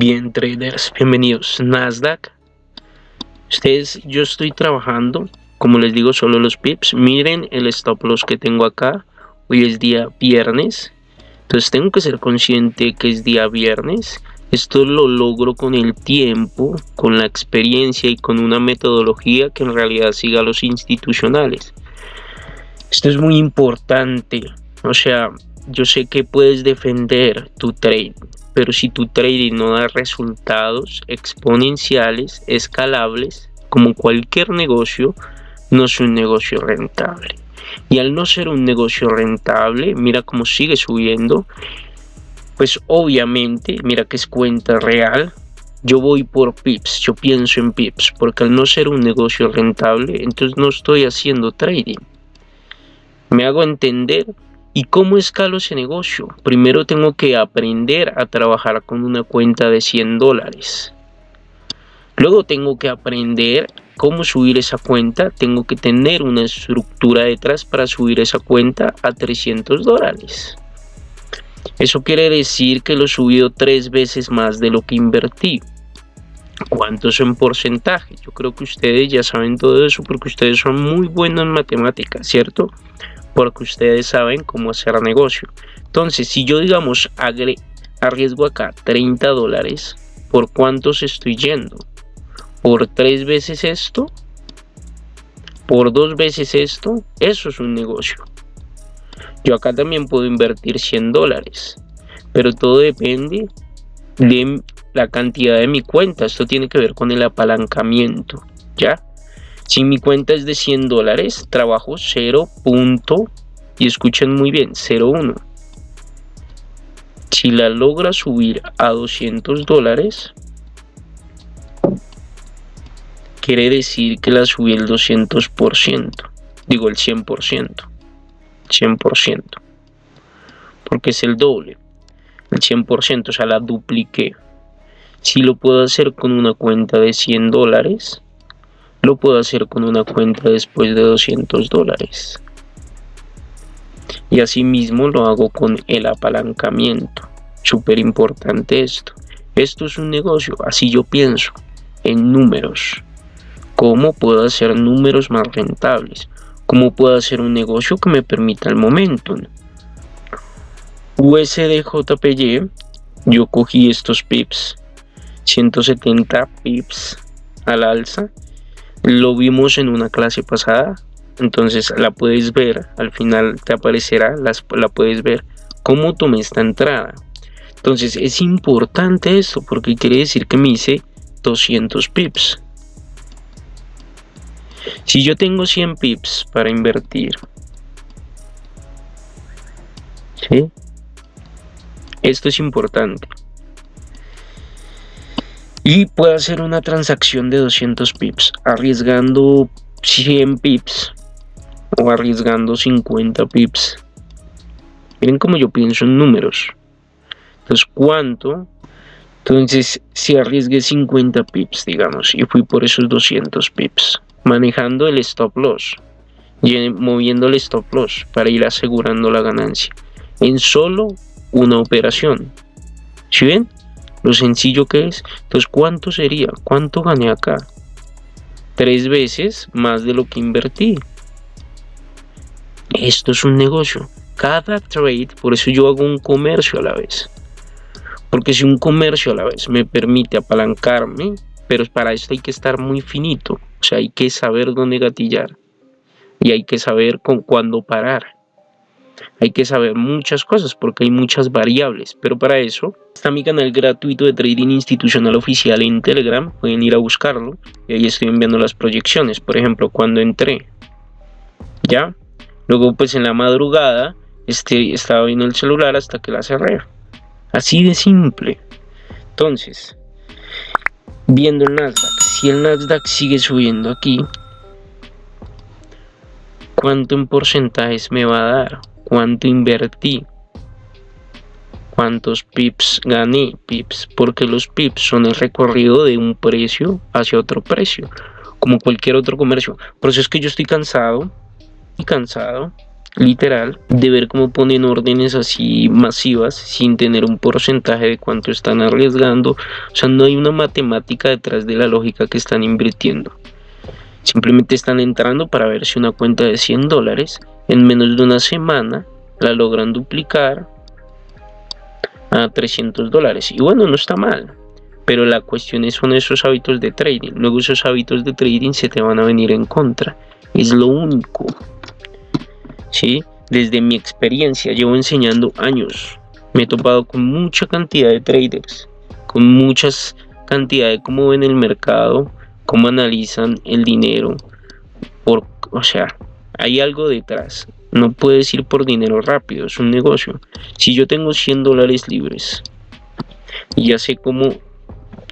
Bien traders, bienvenidos Nasdaq. Ustedes, yo estoy trabajando, como les digo, solo los pips. Miren el stop loss que tengo acá. Hoy es día viernes. Entonces tengo que ser consciente que es día viernes. Esto lo logro con el tiempo, con la experiencia y con una metodología que en realidad siga a los institucionales. Esto es muy importante. O sea, yo sé que puedes defender tu trade, pero si tu trading no da resultados exponenciales, escalables, como cualquier negocio, no es un negocio rentable. Y al no ser un negocio rentable, mira cómo sigue subiendo, pues obviamente, mira que es cuenta real, yo voy por pips, yo pienso en pips, porque al no ser un negocio rentable, entonces no estoy haciendo trading. Me hago entender ¿Y cómo escalo ese negocio? Primero tengo que aprender a trabajar con una cuenta de 100 dólares. Luego tengo que aprender cómo subir esa cuenta. Tengo que tener una estructura detrás para subir esa cuenta a 300 dólares. Eso quiere decir que lo he subido tres veces más de lo que invertí. ¿Cuánto es en porcentaje? Yo creo que ustedes ya saben todo eso porque ustedes son muy buenos en matemáticas, ¿cierto? Porque ustedes saben cómo hacer negocio. Entonces, si yo digamos arriesgo acá 30 dólares, ¿por cuántos estoy yendo? ¿Por tres veces esto? ¿Por dos veces esto? Eso es un negocio. Yo acá también puedo invertir 100 dólares, pero todo depende de la cantidad de mi cuenta. Esto tiene que ver con el apalancamiento, ¿ya? Si mi cuenta es de 100 dólares, trabajo 0. y escuchen muy bien, 0.1. Si la logra subir a 200 dólares, quiere decir que la subí el 200%, digo el 100%, 100%, porque es el doble, el 100%, o sea, la dupliqué. Si lo puedo hacer con una cuenta de 100 dólares, lo puedo hacer con una cuenta después de 200 dólares. Y asimismo lo hago con el apalancamiento. Súper importante esto. Esto es un negocio, así yo pienso, en números. ¿Cómo puedo hacer números más rentables? ¿Cómo puedo hacer un negocio que me permita el momentum? USDJPY, yo cogí estos pips, 170 pips al alza lo vimos en una clase pasada, entonces la puedes ver, al final te aparecerá, las, la puedes ver cómo tomé esta entrada. Entonces es importante esto porque quiere decir que me hice 200 pips. Si yo tengo 100 pips para invertir, ¿sí? Esto es importante y puedo hacer una transacción de 200 pips arriesgando 100 pips o arriesgando 50 pips. Miren como yo pienso en números. Entonces cuánto entonces si arriesgué 50 pips digamos y fui por esos 200 pips manejando el stop loss y moviendo el stop loss para ir asegurando la ganancia en solo una operación. ¿Sí ven? Lo sencillo que es. Entonces, ¿cuánto sería? ¿Cuánto gané acá? Tres veces más de lo que invertí. Esto es un negocio. Cada trade, por eso yo hago un comercio a la vez. Porque si un comercio a la vez me permite apalancarme, pero para esto hay que estar muy finito. O sea, hay que saber dónde gatillar. Y hay que saber con cuándo parar hay que saber muchas cosas porque hay muchas variables, pero para eso está mi canal gratuito de trading institucional oficial en Telegram, pueden ir a buscarlo y ahí estoy enviando las proyecciones, por ejemplo, cuando entré, ¿ya? Luego pues en la madrugada este, estaba viendo el celular hasta que la cerré, así de simple. Entonces, viendo el Nasdaq, si el Nasdaq sigue subiendo aquí, ¿cuánto en porcentajes me va a dar? Cuánto invertí, cuántos pips gané, pips, porque los pips son el recorrido de un precio hacia otro precio, como cualquier otro comercio. Por eso es que yo estoy cansado y cansado, literal, de ver cómo ponen órdenes así masivas sin tener un porcentaje de cuánto están arriesgando. O sea, no hay una matemática detrás de la lógica que están invirtiendo. Simplemente están entrando para ver si una cuenta de 100 dólares en menos de una semana la logran duplicar a 300 dólares. Y bueno, no está mal. Pero la cuestión es, son esos hábitos de trading. Luego esos hábitos de trading se te van a venir en contra. Es lo único. ¿Sí? Desde mi experiencia, llevo enseñando años. Me he topado con mucha cantidad de traders. Con muchas cantidades de cómo ven el mercado. Cómo analizan el dinero. Por, o sea, hay algo detrás. No puedes ir por dinero rápido, es un negocio. Si yo tengo 100 dólares libres y ya sé cómo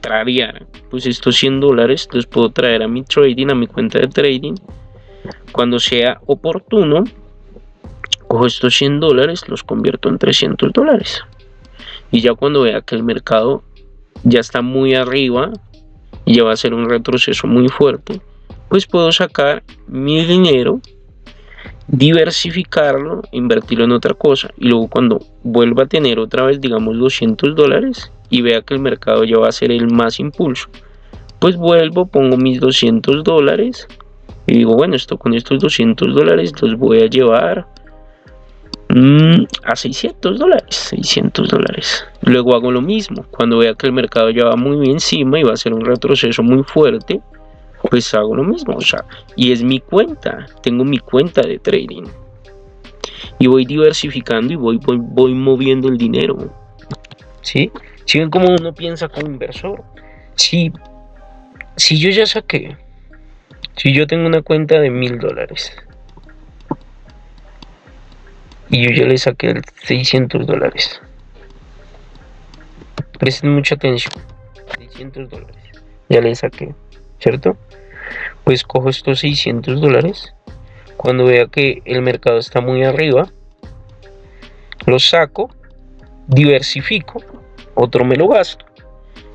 tradear, pues estos 100 dólares los puedo traer a mi trading, a mi cuenta de trading. Cuando sea oportuno, cojo estos 100 dólares, los convierto en 300 dólares. Y ya cuando vea que el mercado ya está muy arriba y ya va a ser un retroceso muy fuerte, pues puedo sacar mi dinero diversificarlo, invertirlo en otra cosa y luego cuando vuelva a tener otra vez digamos 200 dólares y vea que el mercado ya va a ser el más impulso pues vuelvo, pongo mis 200 dólares y digo bueno esto con estos 200 dólares los voy a llevar mm, a 600 dólares 600 dólares luego hago lo mismo cuando vea que el mercado ya va muy encima y va a ser un retroceso muy fuerte pues hago lo mismo, o sea, y es mi cuenta, tengo mi cuenta de trading. Y voy diversificando y voy, voy, moviendo el dinero. ¿Sí? Si ven cómo uno piensa como inversor. Si, si yo ya saqué, si yo tengo una cuenta de mil dólares y yo ya le saqué 600 dólares. Presten mucha atención. 600 dólares. Ya le saqué. ¿Cierto? pues cojo estos 600 dólares. Cuando vea que el mercado está muy arriba los saco diversifico otro me lo gasto.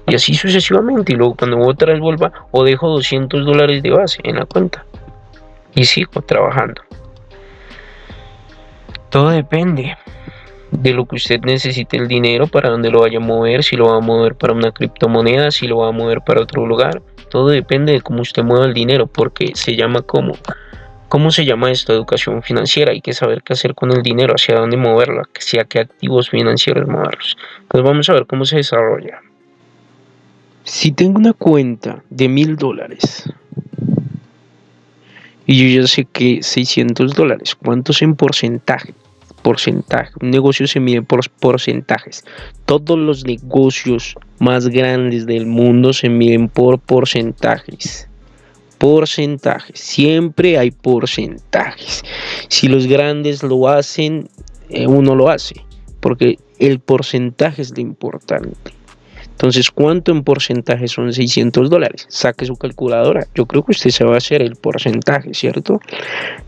Y así sucesivamente. Y luego cuando otra vez vuelva o dejo 200 dólares de base en la cuenta. Y sigo trabajando. Todo depende de lo que usted necesite el dinero para dónde lo vaya a mover si lo va a mover para una criptomoneda si lo va a mover para otro lugar todo depende de cómo usted mueva el dinero, porque se llama como. ¿Cómo se llama esto? Educación financiera. Hay que saber qué hacer con el dinero, hacia dónde moverlo, hacia qué activos financieros moverlos. Pues vamos a ver cómo se desarrolla. Si tengo una cuenta de mil dólares y yo ya sé que 600 dólares, ¿cuántos en porcentaje? Porcentaje. Un negocio se mide por porcentajes. Todos los negocios más grandes del mundo se miden por porcentajes. Porcentajes. Siempre hay porcentajes. Si los grandes lo hacen, eh, uno lo hace. Porque el porcentaje es lo importante. Entonces, ¿cuánto en porcentaje son 600 dólares? Saque su calculadora. Yo creo que usted se va a hacer el porcentaje, ¿cierto?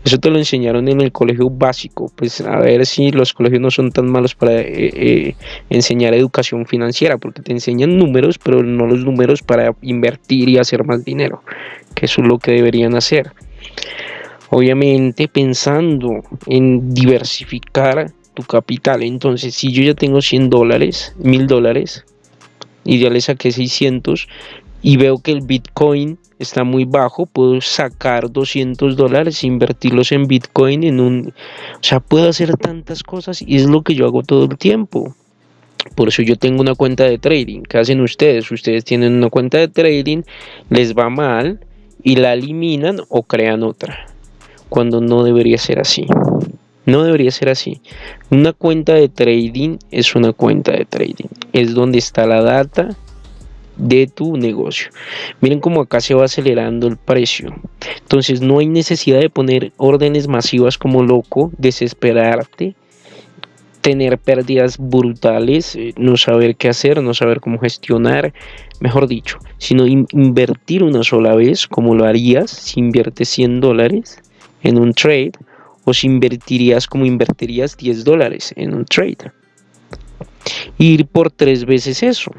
Eso te lo enseñaron en el colegio básico. Pues a ver si los colegios no son tan malos para eh, eh, enseñar educación financiera, porque te enseñan números, pero no los números para invertir y hacer más dinero, que eso es lo que deberían hacer. Obviamente pensando en diversificar tu capital. Entonces, si yo ya tengo 100 dólares, 1000 dólares, le saqué 600 y veo que el Bitcoin está muy bajo, puedo sacar 200 dólares, invertirlos en Bitcoin, en un... O sea, puedo hacer tantas cosas y es lo que yo hago todo el tiempo. Por eso yo tengo una cuenta de trading. ¿Qué hacen ustedes? Ustedes tienen una cuenta de trading, les va mal y la eliminan o crean otra. Cuando no debería ser así. No debería ser así. Una cuenta de trading es una cuenta de trading. Es donde está la data de tu negocio. Miren cómo acá se va acelerando el precio. Entonces no hay necesidad de poner órdenes masivas como loco, desesperarte, tener pérdidas brutales, eh, no saber qué hacer, no saber cómo gestionar, mejor dicho, sino invertir una sola vez como lo harías si inviertes 100 dólares en un trade o si invertirías como invertirías 10 dólares en un trade. Ir por tres veces eso.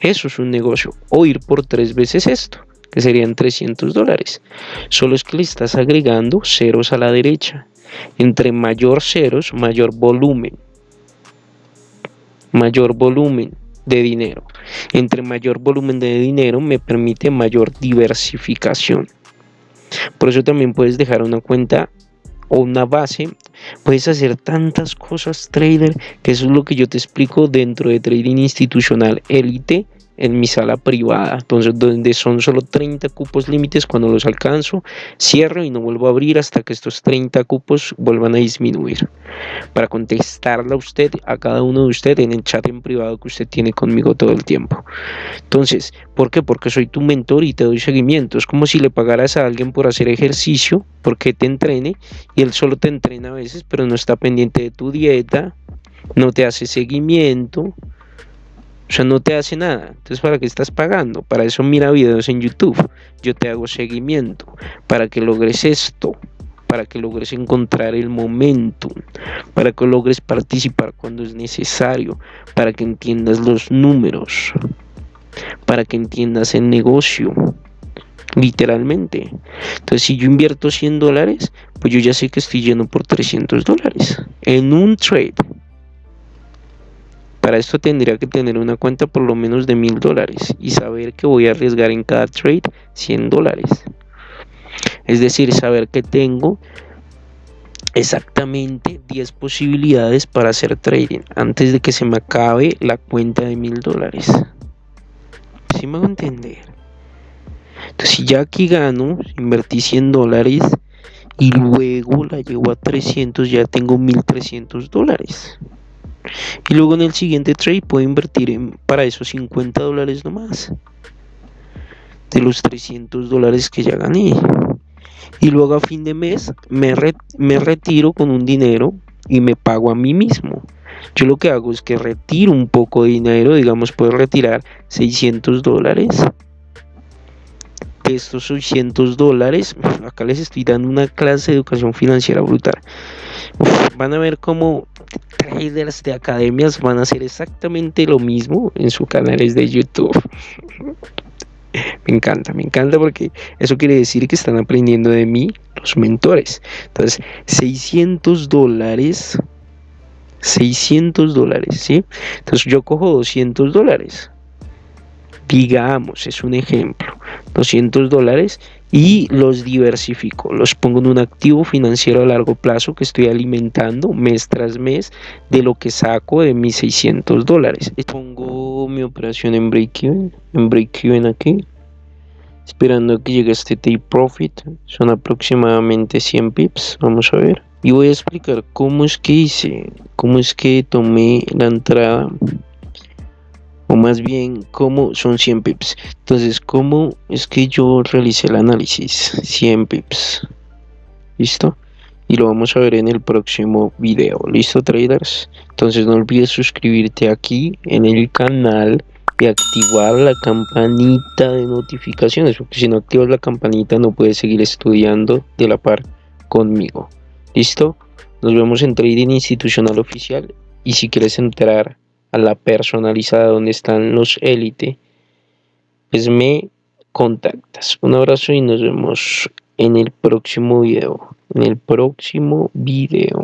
Eso es un negocio. O ir por tres veces esto, que serían 300 dólares. Solo es que le estás agregando ceros a la derecha. Entre mayor ceros, mayor volumen. Mayor volumen de dinero. Entre mayor volumen de dinero me permite mayor diversificación. Por eso también puedes dejar una cuenta o una base. Puedes hacer tantas cosas, trader, que eso es lo que yo te explico dentro de Trading Institucional Elite en mi sala privada, entonces donde son solo 30 cupos límites, cuando los alcanzo, cierro y no vuelvo a abrir hasta que estos 30 cupos vuelvan a disminuir. Para contestarle a usted, a cada uno de ustedes en el chat en privado que usted tiene conmigo todo el tiempo. Entonces, ¿por qué? Porque soy tu mentor y te doy seguimiento. Es como si le pagaras a alguien por hacer ejercicio, porque te entrene, y él solo te entrena a veces, pero no está pendiente de tu dieta, no te hace seguimiento, o sea, no te hace nada. Entonces, ¿para qué estás pagando? Para eso mira videos en YouTube. Yo te hago seguimiento. Para que logres esto. Para que logres encontrar el momento. Para que logres participar cuando es necesario. Para que entiendas los números. Para que entiendas el negocio. Literalmente. Entonces, si yo invierto 100 dólares, pues yo ya sé que estoy lleno por 300 dólares. En un trade. Para esto tendría que tener una cuenta por lo menos de mil dólares y saber que voy a arriesgar en cada trade 100 dólares. Es decir, saber que tengo exactamente 10 posibilidades para hacer trading antes de que se me acabe la cuenta de mil dólares. Si me hago entender? Entonces, si ya aquí gano, invertí 100 dólares y luego la llevo a 300, ya tengo 1300 dólares. Y luego en el siguiente trade puedo invertir en, para esos 50 dólares nomás. De los 300 dólares que ya gané. Y luego a fin de mes me, me retiro con un dinero y me pago a mí mismo. Yo lo que hago es que retiro un poco de dinero, digamos, puedo retirar 600 dólares. Estos 600 dólares, acá les estoy dando una clase de educación financiera brutal. van a ver cómo traders de academias van a hacer exactamente lo mismo en sus canales de YouTube. me encanta, me encanta porque eso quiere decir que están aprendiendo de mí los mentores. Entonces, 600 dólares, 600 dólares, ¿sí? Entonces yo cojo 200 dólares. Digamos, es un ejemplo. 200 dólares y los diversifico, los pongo en un activo financiero a largo plazo que estoy alimentando mes tras mes de lo que saco de mis 600 dólares. Pongo mi operación en break-even, en break-even aquí, esperando a que llegue este take profit, son aproximadamente 100 pips, vamos a ver. Y voy a explicar cómo es que hice, cómo es que tomé la entrada o más bien cómo son 100 pips. Entonces, ¿cómo es que yo realicé el análisis? 100 pips. ¿Listo? Y lo vamos a ver en el próximo video. ¿Listo, traders? Entonces, no olvides suscribirte aquí en el canal y activar la campanita de notificaciones, porque si no activas la campanita no puedes seguir estudiando de la par conmigo. ¿Listo? Nos vemos en Trading Institucional Oficial y si quieres entrar a la personalizada donde están los élite, pues me contactas. Un abrazo y nos vemos en el próximo video. En el próximo video.